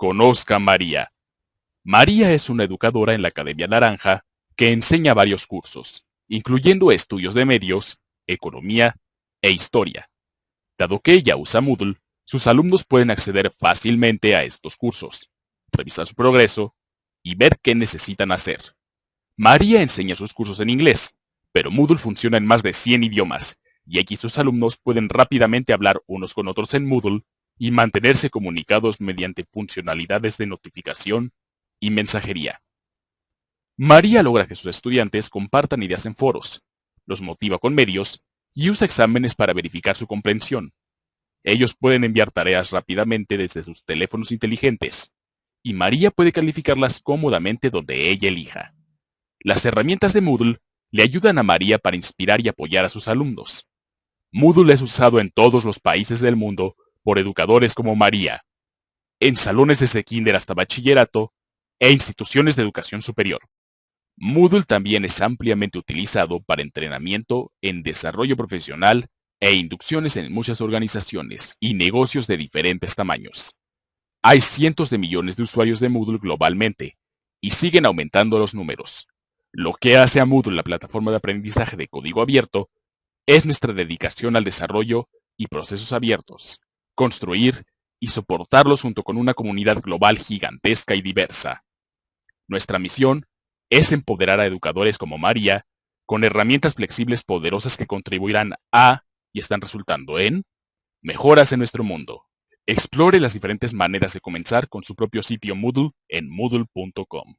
Conozca María. María es una educadora en la Academia Naranja que enseña varios cursos, incluyendo estudios de medios, economía e historia. Dado que ella usa Moodle, sus alumnos pueden acceder fácilmente a estos cursos, revisar su progreso y ver qué necesitan hacer. María enseña sus cursos en inglés, pero Moodle funciona en más de 100 idiomas, y aquí sus alumnos pueden rápidamente hablar unos con otros en Moodle y mantenerse comunicados mediante funcionalidades de notificación y mensajería. María logra que sus estudiantes compartan ideas en foros, los motiva con medios y usa exámenes para verificar su comprensión. Ellos pueden enviar tareas rápidamente desde sus teléfonos inteligentes, y María puede calificarlas cómodamente donde ella elija. Las herramientas de Moodle le ayudan a María para inspirar y apoyar a sus alumnos. Moodle es usado en todos los países del mundo por educadores como María, en salones desde kinder hasta bachillerato e instituciones de educación superior. Moodle también es ampliamente utilizado para entrenamiento en desarrollo profesional e inducciones en muchas organizaciones y negocios de diferentes tamaños. Hay cientos de millones de usuarios de Moodle globalmente, y siguen aumentando los números. Lo que hace a Moodle la plataforma de aprendizaje de código abierto es nuestra dedicación al desarrollo y procesos abiertos, construir y soportarlos junto con una comunidad global gigantesca y diversa. Nuestra misión es empoderar a educadores como María con herramientas flexibles poderosas que contribuirán a, y están resultando en, mejoras en nuestro mundo. Explore las diferentes maneras de comenzar con su propio sitio Moodle en moodle.com.